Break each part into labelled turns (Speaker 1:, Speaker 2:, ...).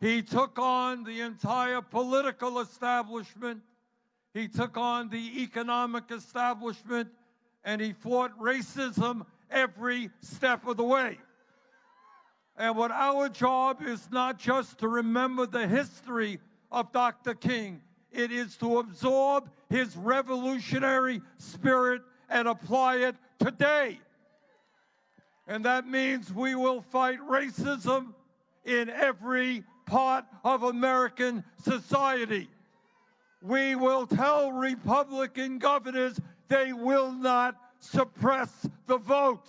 Speaker 1: He took on the entire political establishment. He took on the economic establishment and he fought racism every step of the way. And what our job is not just to remember the history of Dr. King, it is to absorb his revolutionary spirit and apply it today. And that means we will fight racism in every part of American society. We will tell Republican governors they will not suppress the vote.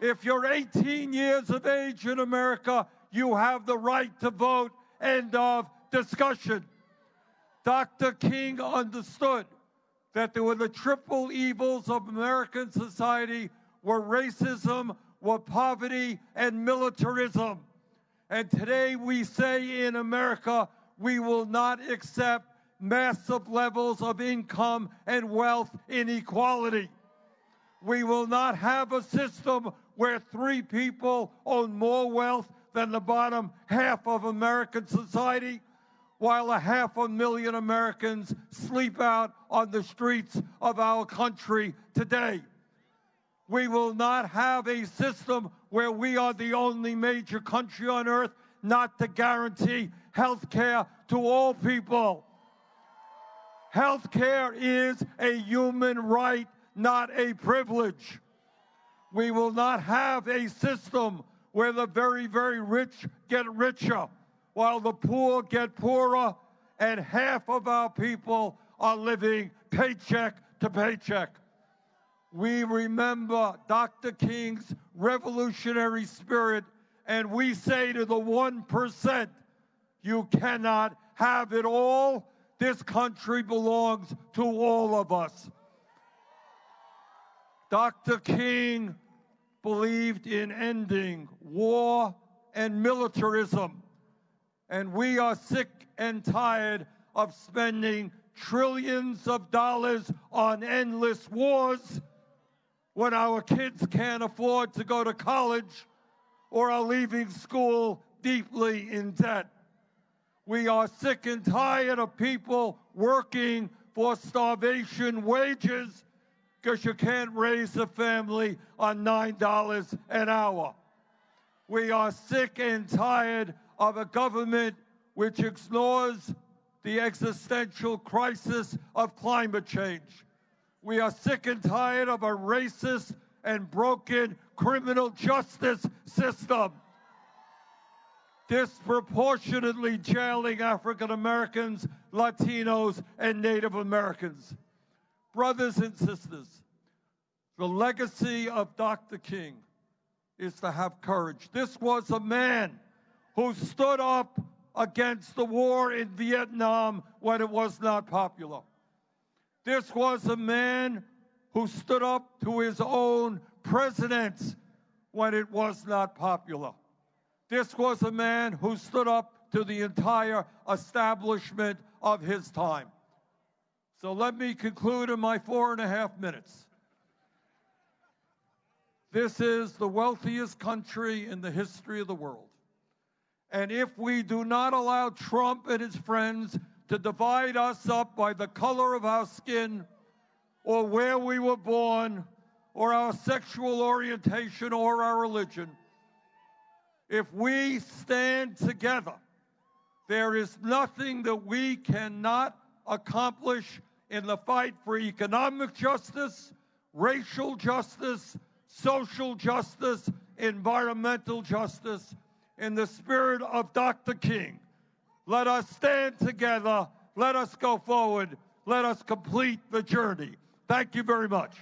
Speaker 1: If you're 18 years of age in America, you have the right to vote. End of discussion. Dr. King understood that there were the triple evils of American society were racism, were poverty, and militarism. And today we say in America, we will not accept massive levels of income and wealth inequality. We will not have a system where three people own more wealth than the bottom half of American society, while a half a million Americans sleep out on the streets of our country today. We will not have a system where we are the only major country on earth not to guarantee health care to all people. Health care is a human right, not a privilege. We will not have a system where the very, very rich get richer while the poor get poorer and half of our people are living paycheck to paycheck. We remember Dr. King's revolutionary spirit and we say to the 1%, you cannot have it all. This country belongs to all of us. Dr. King believed in ending war and militarism. And we are sick and tired of spending trillions of dollars on endless wars when our kids can't afford to go to college or are leaving school deeply in debt. We are sick and tired of people working for starvation wages because you can't raise a family on $9 an hour. We are sick and tired of a government which ignores the existential crisis of climate change. We are sick and tired of a racist and broken criminal justice system disproportionately jailing African Americans, Latinos, and Native Americans. Brothers and sisters, the legacy of Dr. King is to have courage. This was a man who stood up against the war in Vietnam when it was not popular. This was a man who stood up to his own presidents when it was not popular. This was a man who stood up to the entire establishment of his time. So let me conclude in my four and a half minutes. This is the wealthiest country in the history of the world. And if we do not allow Trump and his friends to divide us up by the color of our skin or where we were born or our sexual orientation or our religion, if we stand together, there is nothing that we cannot accomplish in the fight for economic justice, racial justice, social justice, environmental justice, in the spirit of Dr. King. Let us stand together. Let us go forward. Let us complete the journey. Thank you very much.